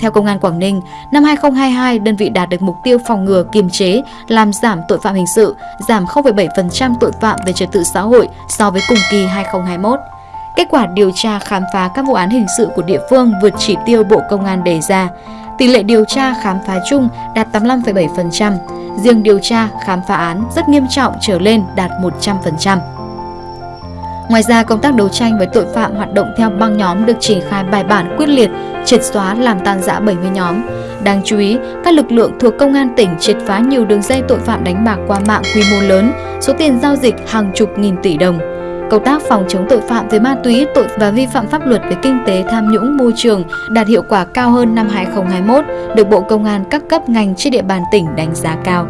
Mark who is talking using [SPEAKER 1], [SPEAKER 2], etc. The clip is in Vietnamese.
[SPEAKER 1] Theo Công an Quảng Ninh, năm 2022, đơn vị đạt được mục tiêu phòng ngừa, kiềm chế, làm giảm tội phạm hình sự, giảm 0,7% tội phạm về trật tự xã hội so với cùng kỳ 2021. Kết quả điều tra khám phá các vụ án hình sự của địa phương vượt chỉ tiêu Bộ Công an đề ra. Tỷ lệ điều tra khám phá chung đạt 85,7%, riêng điều tra khám phá án rất nghiêm trọng trở lên đạt 100%. Ngoài ra, công tác đấu tranh với tội phạm hoạt động theo băng nhóm được triển khai bài bản quyết liệt, triệt xóa làm tan rã 70 nhóm. Đáng chú ý, các lực lượng thuộc công an tỉnh triệt phá nhiều đường dây tội phạm đánh bạc qua mạng quy mô lớn, số tiền giao dịch hàng chục nghìn tỷ đồng. Công tác phòng chống tội phạm về ma túy, tội và vi phạm pháp luật về kinh tế tham nhũng môi trường đạt hiệu quả cao hơn năm 2021, được Bộ Công an các cấp ngành trên địa bàn tỉnh đánh giá cao.